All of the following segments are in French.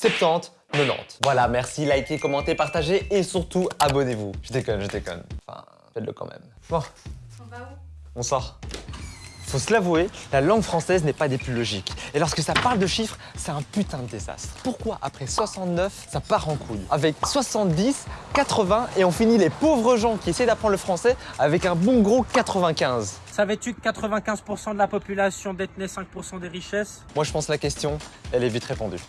70, 90. Voilà, merci, likez, commentez, partagez et surtout abonnez-vous. Je déconne, je déconne. Enfin, faites-le quand même. Bon, On va où? On sort. Faut se l'avouer, la langue française n'est pas des plus logiques. Et lorsque ça parle de chiffres, c'est un putain de désastre. Pourquoi après 69, ça part en couille? Avec 70, 80 et on finit les pauvres gens qui essaient d'apprendre le français avec un bon gros 95. Savais-tu que 95% de la population détenait 5% des richesses? Moi je pense que la question, elle est vite répondue.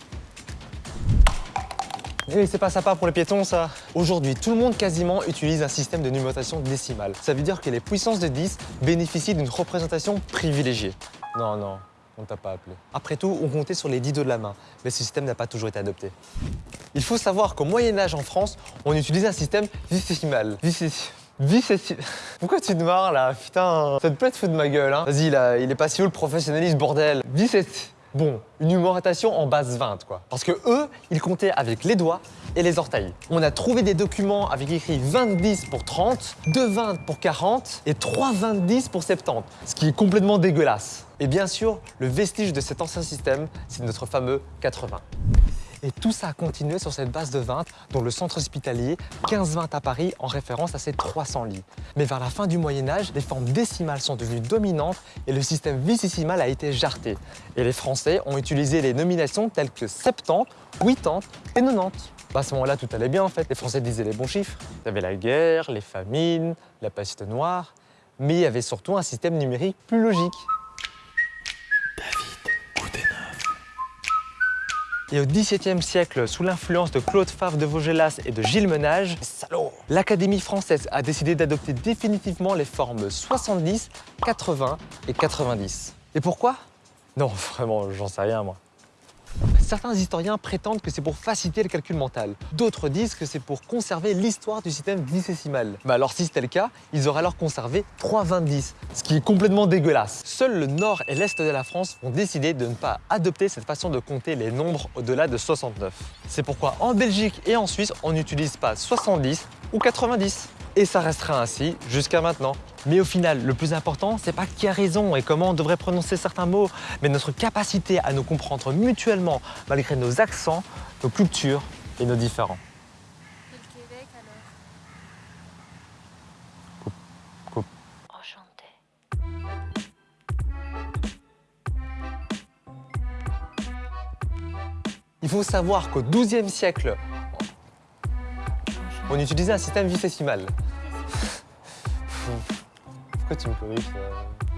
Eh, c'est pas sympa pour les piétons, ça? Aujourd'hui, tout le monde quasiment utilise un système de numérotation décimale. Ça veut dire que les puissances de 10 bénéficient d'une représentation privilégiée. Non, non, on t'a pas appelé. Après tout, on comptait sur les 10 dos de la main, mais ce système n'a pas toujours été adopté. Il faut savoir qu'au Moyen-Âge en France, on utilisait un système. Vicésimal. Pourquoi tu te marres là? Putain, ça te plaît de foutre de ma gueule, hein? Vas-y, là, il est pas si haut le professionnalisme, bordel. Vicésimal. Bon, une numérotation en base 20, quoi. Parce que eux, ils comptaient avec les doigts et les orteils. On a trouvé des documents avec écrit 20-10 pour 30, 2-20 pour 40 et 3-20-10 pour 70, ce qui est complètement dégueulasse. Et bien sûr, le vestige de cet ancien système, c'est notre fameux 80. Et tout ça a continué sur cette base de 20, dont le centre hospitalier 15-20 à Paris en référence à ses 300 lits. Mais vers la fin du Moyen-Âge, les formes décimales sont devenues dominantes et le système vicésimal a été jarté. Et les Français ont utilisé les nominations telles que 70, 80 et 90. Bah, à ce moment-là, tout allait bien en fait. Les Français disaient les bons chiffres. Il y avait la guerre, les famines, la peste noire, mais il y avait surtout un système numérique plus logique. Et au XVIIe siècle, sous l'influence de Claude Favre de Vaugelas et de Gilles Menage, l'Académie française a décidé d'adopter définitivement les formes 70, 80 et 90. Et pourquoi? Non, vraiment, j'en sais rien moi. Certains historiens prétendent que c'est pour faciliter le calcul mental. D'autres disent que c'est pour conserver l'histoire du système vicésimal. Mais alors si c'était le cas, ils auraient alors conservé 3,20, ce qui est complètement dégueulasse. Seuls le nord et l'est de la France ont décidé de ne pas adopter cette façon de compter les nombres au-delà de 69. C'est pourquoi en Belgique et en Suisse, on n'utilise pas 70 ou 90. Et ça restera ainsi jusqu'à maintenant. Mais au final, le plus important, c'est pas qui a raison et comment on devrait prononcer certains mots, mais notre capacité à nous comprendre mutuellement malgré nos accents, nos cultures et nos. Enchanté. Il faut savoir qu'au XIIe siècle, on utilisait un système vicésimal. Pourquoi tu me corriges ça